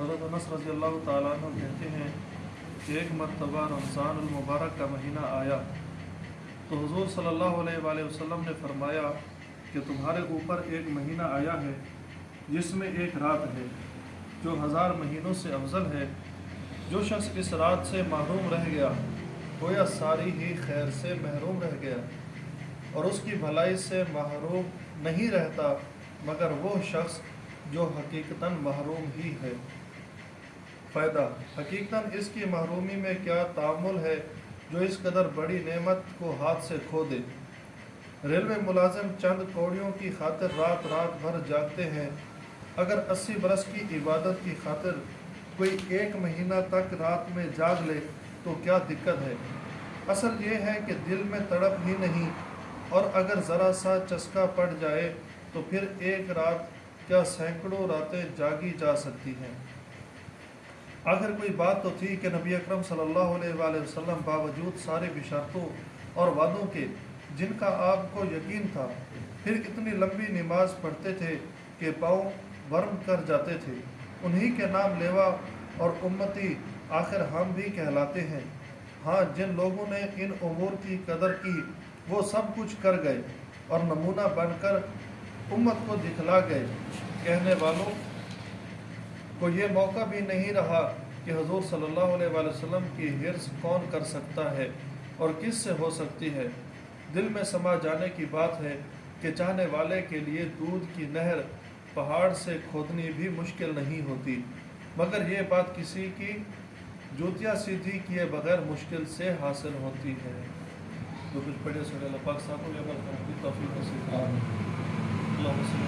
حضرت انس رضی اللہ تعالیٰ عنہ کہتے ہیں کہ ایک مرتبہ رمضان المبارک کا مہینہ آیا تو حضور صلی اللہ علیہ وآلہ وسلم نے فرمایا کہ تمہارے اوپر ایک مہینہ آیا ہے جس میں ایک رات ہے جو ہزار مہینوں سے افضل ہے۔ جو شخص اس رات سے محروم رہ گیا، گویا ساری ہی خیر سے محروم رہ گیا اور اس کی بھلائی سے محروم نہیں رہتا۔ مگر وہ شخص جو حقیقتاً محروم ہی ہے۔ فائدہ حقیقتاً اس کی محرومی میں کیا تعامل ہے جو اس قدر بڑی نعمت کو ہاتھ سے کھو دے؟ ریلوے ملازم چند کوڑیوں کی خاطر رات رات بھر جاگتے ہیں۔ اگر اسی برس کی عبادت کی خاطر کوئی ایک مہینہ تک رات میں جاگ لے تو کیا دقت ہے؟ اصل یہ ہے کہ دل میں تڑپ ہی نہیں اور اگر ذرا سا چسکا پڑ جائے تو پھر ایک رات کیا سینکڑوں راتیں جاگی جا سکتی ہیں۔ آخر کوئی بات تو تھی کہ نبی اکرم صلی اللہ علیہ وآلہ وسلم باوجود سارے بشارتوں اور وعدوں کے جن کا آپ کو یقین تھا، پھر اتنی لمبی نماز پڑھتے تھے کہ پاؤں ورم کر جاتے تھے۔ انہی کے نام لیوا اور امتی آخر ہم بھی کہلاتے ہیں۔ ہاں جن لوگوں نے ان امور کی قدر کی، وہ سب کچھ کر گئے اور نمونہ بن کر امت کو دکھلا گئے کہنے والوں کو یہ موقع بھی نہیں رہا کہ حضور صلی اللہ علیہ وآلہ وسلم کی حرص کون کر سکتا ہے اور کس سے ہو سکتی ہے۔ دل میں سما جانے کی بات ہے کہ چاہنے والے کے لیے دودھ کی نہر پہاڑ سے کھودنی بھی مشکل نہیں ہوتی۔ مگر یہ بات کسی کی جوتیاں سیدھی کیے بغیر مشکل سے حاصل ہوتی ہے۔ جو کچھ پڑھے سورہ اللہ پاک صاحب کو توفیق نصیب فرمائے۔ اللہم صلی